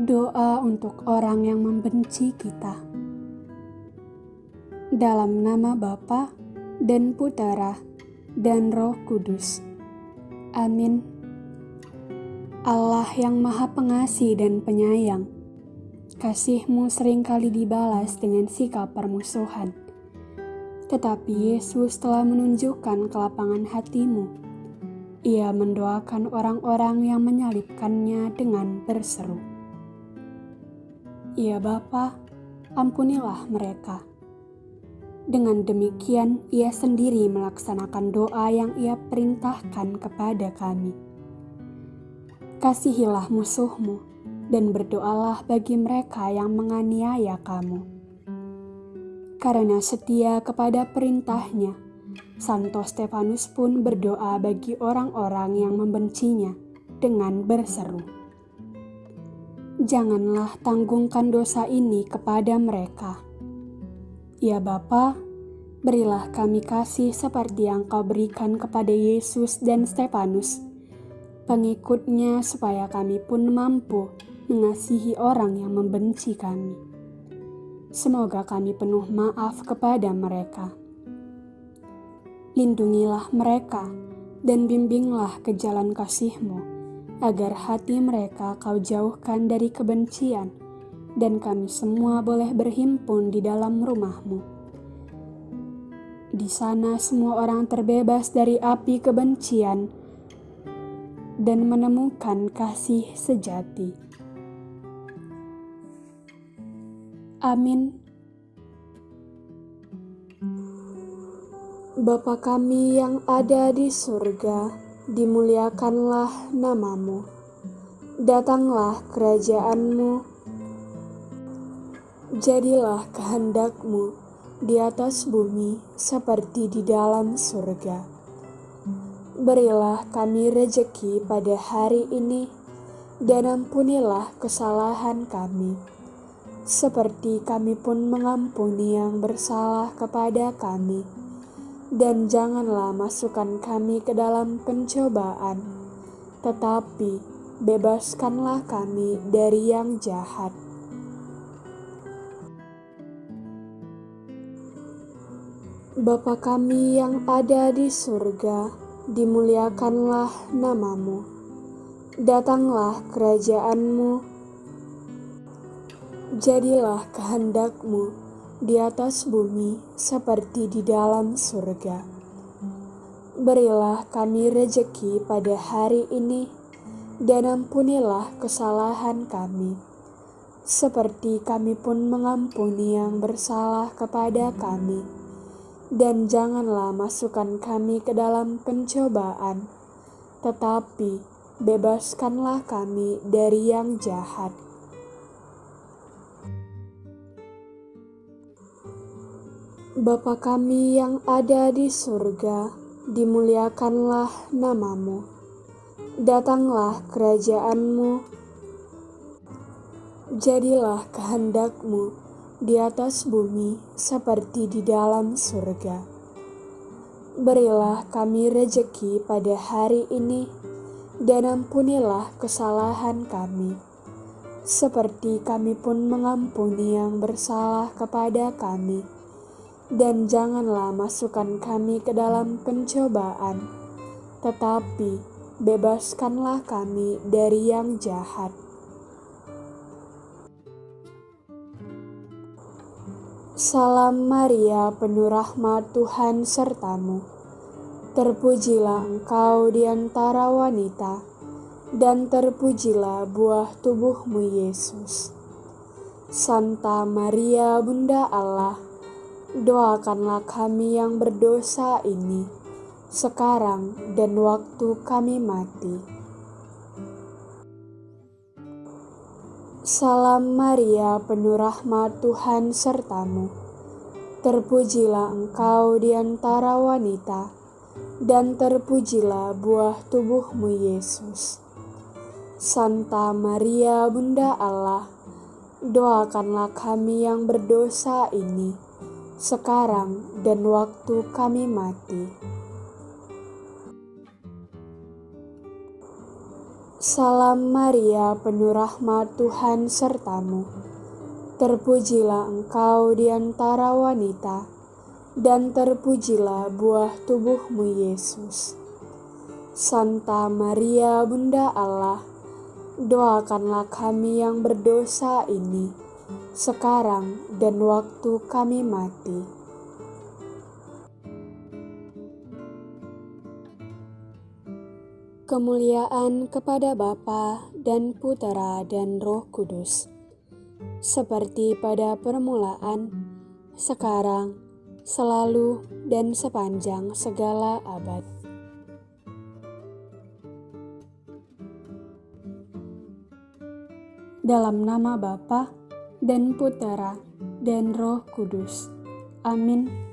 Doa untuk orang yang membenci kita. Dalam nama Bapa dan Putera dan Roh Kudus. Amin. Allah yang Maha Pengasih dan Penyayang, kasihmu sering kali dibalas dengan sikap permusuhan. Tetapi Yesus telah menunjukkan kelapangan hatimu. Ia mendoakan orang-orang yang menyalibkannya dengan berseru. Ya Bapa, ampunilah mereka. Dengan demikian, ia sendiri melaksanakan doa yang ia perintahkan kepada kami. Kasihilah musuhmu, dan berdoalah bagi mereka yang menganiaya kamu. Karena setia kepada perintahnya, Santo Stefanus pun berdoa bagi orang-orang yang membencinya dengan berseru janganlah tanggungkan dosa ini kepada mereka. Ya Bapa, berilah kami kasih seperti yang kau berikan kepada Yesus dan Stefanus, pengikutnya supaya kami pun mampu mengasihi orang yang membenci kami. Semoga kami penuh maaf kepada mereka. Lindungilah mereka dan bimbinglah ke jalan kasih-Mu agar hati mereka kau jauhkan dari kebencian, dan kami semua boleh berhimpun di dalam rumahmu. Di sana semua orang terbebas dari api kebencian dan menemukan kasih sejati. Amin. Bapa kami yang ada di surga, dimuliakanlah namamu. Datanglah kerajaanmu, jadilah kehendakmu di atas bumi seperti di dalam surga. Berilah kami rejeki pada hari ini, dan ampunilah kesalahan kami, seperti kami pun mengampuni yang bersalah kepada kami dan janganlah masukkan kami ke dalam pencobaan, tetapi bebaskanlah kami dari yang jahat. Bapa kami yang ada di surga, dimuliakanlah namamu. Datanglah kerajaanmu, jadilah kehendakmu di atas bumi seperti di dalam surga. Berilah kami rejeki pada hari ini, dan ampunilah kesalahan kami, seperti kami pun mengampuni yang bersalah kepada kami. Dan janganlah masukkan kami ke dalam pencobaan, tetapi bebaskanlah kami dari yang jahat. Bapa kami yang ada di surga, dimuliakanlah namamu. Datanglah kerajaanmu, jadilah kehendakmu di atas bumi seperti di dalam surga. Berilah kami rejeki pada hari ini, dan ampunilah kesalahan kami, seperti kami pun mengampuni yang bersalah kepada kami dan janganlah masukkan kami ke dalam pencobaan, tetapi bebaskanlah kami dari yang jahat. Salam Maria, penuh rahmat Tuhan sertamu. Terpujilah engkau di antara wanita, dan terpujilah buah tubuhmu Yesus. Santa Maria, Bunda Allah, doakanlah kami yang berdosa ini, sekarang dan waktu kami mati. Salam Maria, penuh rahmat Tuhan sertamu. Terpujilah engkau di antara wanita, dan terpujilah buah tubuhmu Yesus. Santa Maria, Bunda Allah, doakanlah kami yang berdosa ini sekarang dan waktu kami mati. Salam Maria, penuh rahmat Tuhan sertamu. Terpujilah engkau di antara wanita, dan terpujilah buah tubuhmu Yesus. Santa Maria, Bunda Allah, doakanlah kami yang berdosa ini, sekarang dan waktu kami mati. Kemuliaan kepada Bapa dan Putera dan Roh Kudus, seperti pada permulaan, sekarang, selalu, dan sepanjang segala abad. Dalam nama Bapa dan Putera dan Roh Kudus. Amin.